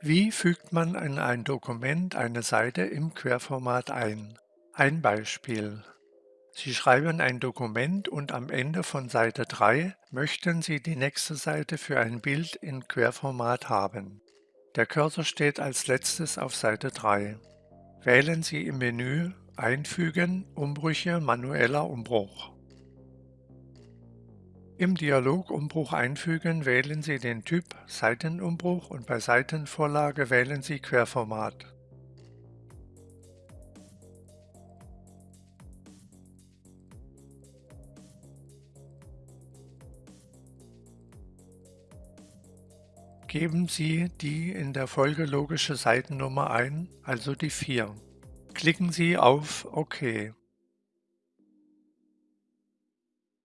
Wie fügt man in ein Dokument eine Seite im Querformat ein? Ein Beispiel. Sie schreiben ein Dokument und am Ende von Seite 3 möchten Sie die nächste Seite für ein Bild in Querformat haben. Der Cursor steht als letztes auf Seite 3. Wählen Sie im Menü Einfügen, Umbrüche, manueller Umbruch. Im Dialog Umbruch einfügen wählen Sie den Typ Seitenumbruch und bei Seitenvorlage wählen Sie Querformat. Geben Sie die in der Folge logische Seitennummer ein, also die 4. Klicken Sie auf OK.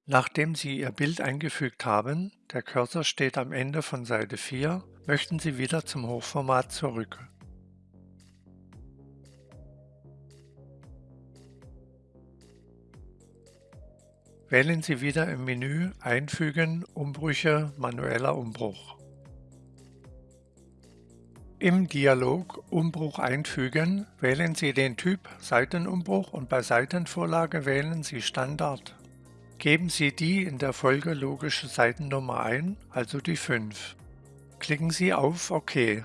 Nachdem Sie Ihr Bild eingefügt haben, der Cursor steht am Ende von Seite 4, möchten Sie wieder zum Hochformat zurück. Wählen Sie wieder im Menü Einfügen, Umbrüche, manueller Umbruch. Im Dialog Umbruch einfügen wählen Sie den Typ Seitenumbruch und bei Seitenvorlage wählen Sie Standard. Geben Sie die in der Folge logische Seitennummer ein, also die 5. Klicken Sie auf OK.